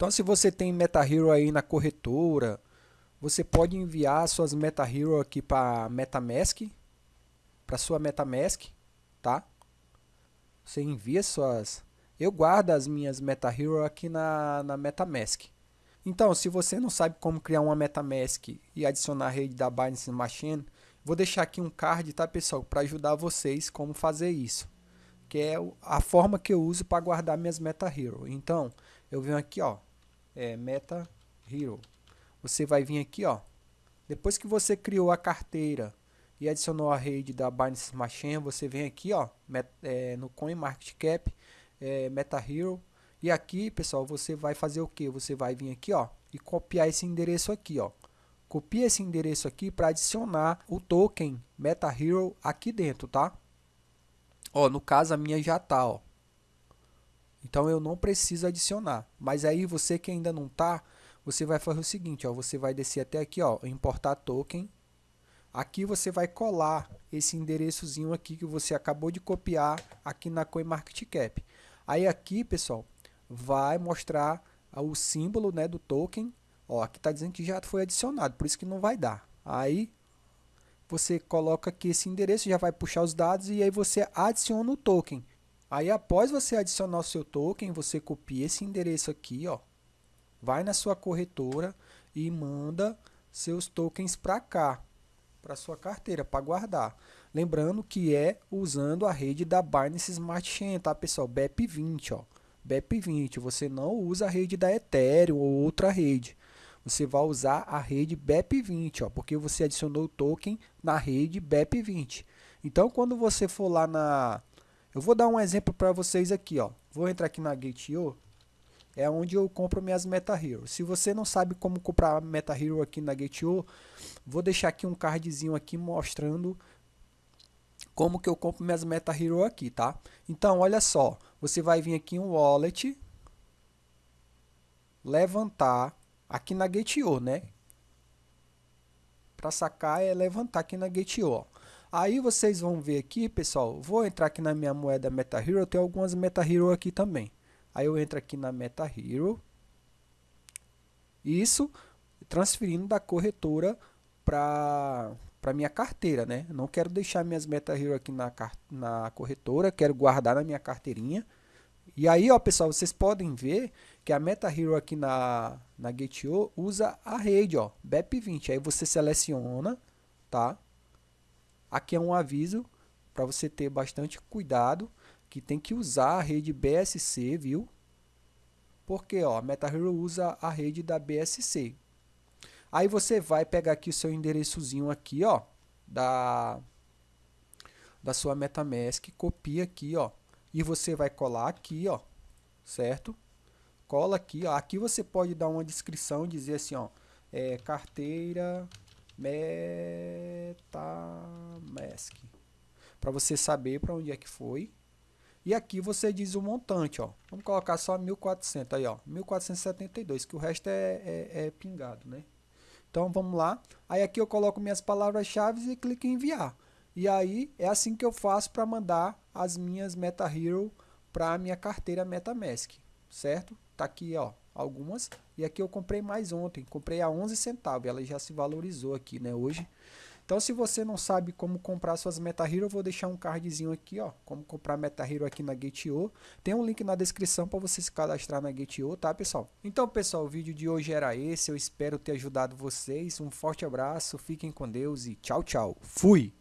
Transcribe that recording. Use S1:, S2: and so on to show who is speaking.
S1: Então se você tem MetaHero aí na corretora, você pode enviar suas MetaHero aqui para MetaMask, para sua MetaMask, tá? Você envia suas... Eu guardo as minhas MetaHero aqui na, na MetaMask. Então, se você não sabe como criar uma MetaMask e adicionar a rede da Binance Smart Chain, vou deixar aqui um card, tá pessoal, para ajudar vocês como fazer isso. Que é a forma que eu uso para guardar minhas MetaHero. Então, eu venho aqui, ó, é MetaHero. Você vai vir aqui, ó. Depois que você criou a carteira e adicionou a rede da Binance Smart Chain, você vem aqui, ó, met, é, no CoinMarketCap, é, MetaHero e aqui, pessoal, você vai fazer o que? Você vai vir aqui, ó, e copiar esse endereço aqui, ó. Copia esse endereço aqui para adicionar o token MetaHero aqui dentro, tá? Ó, no caso a minha já tá, ó. Então eu não preciso adicionar. Mas aí você que ainda não tá, você vai fazer o seguinte, ó, você vai descer até aqui, ó, importar token. Aqui você vai colar esse endereçozinho aqui que você acabou de copiar aqui na CoinMarketCap. Aí aqui, pessoal, vai mostrar o símbolo né, do token. Ó, aqui está dizendo que já foi adicionado, por isso que não vai dar. Aí você coloca aqui esse endereço, já vai puxar os dados e aí você adiciona o token. Aí após você adicionar o seu token, você copia esse endereço aqui, ó, vai na sua corretora e manda seus tokens para cá, para sua carteira, para guardar. Lembrando que é usando a rede da Binance Smart Chain, tá pessoal? BEP20, ó. BEP20, você não usa a rede da Ethereum ou outra rede. Você vai usar a rede BEP20, ó, porque você adicionou o token na rede BEP20. Então, quando você for lá na... Eu vou dar um exemplo para vocês aqui. Ó. Vou entrar aqui na Gate.io. É onde eu compro minhas MetaHero. Se você não sabe como comprar MetaHero aqui na Gate.io, vou deixar aqui um cardzinho aqui mostrando como que eu compro minhas MetaHero aqui, tá? Então, olha só. Você vai vir aqui em Wallet, levantar aqui na Gate.io, né? Para sacar é levantar aqui na Gate.io. Aí vocês vão ver aqui, pessoal, vou entrar aqui na minha moeda MetaHero, tenho algumas MetaHero aqui também. Aí eu entro aqui na MetaHero. Isso transferindo da corretora para para minha carteira, né? Não quero deixar minhas MetaHero aqui na, na corretora, quero guardar na minha carteirinha. E aí, ó, pessoal, vocês podem ver que a MetaHero aqui na, na Gate.io usa a rede, ó, BEP20. Aí você seleciona, tá? Aqui é um aviso para você ter bastante cuidado, que tem que usar a rede BSC, viu? Porque, ó, MetaHero usa a rede da BSC, Aí você vai pegar aqui o seu endereçozinho aqui, ó, da, da sua MetaMask, copia aqui, ó, e você vai colar aqui, ó, certo? Cola aqui, ó, aqui você pode dar uma descrição, dizer assim, ó, é, carteira MetaMask, para você saber para onde é que foi. E aqui você diz o montante, ó. Vamos colocar só 1400 aí, ó. 1472, que o resto é, é, é pingado, né? Então vamos lá. Aí aqui eu coloco minhas palavras-chave e clico em enviar. E aí é assim que eu faço para mandar as minhas MetaHero para minha carteira MetaMask, certo? Tá aqui, ó, algumas. E aqui eu comprei mais ontem, comprei a 11 centavos, ela já se valorizou aqui, né, hoje. Então, se você não sabe como comprar suas MetaHero, eu vou deixar um cardzinho aqui, ó, como comprar MetaHero aqui na Gate.io. Tem um link na descrição para você se cadastrar na Gate.io, tá, pessoal? Então, pessoal, o vídeo de hoje era esse. Eu espero ter ajudado vocês. Um forte abraço, fiquem com Deus e tchau, tchau. Fui!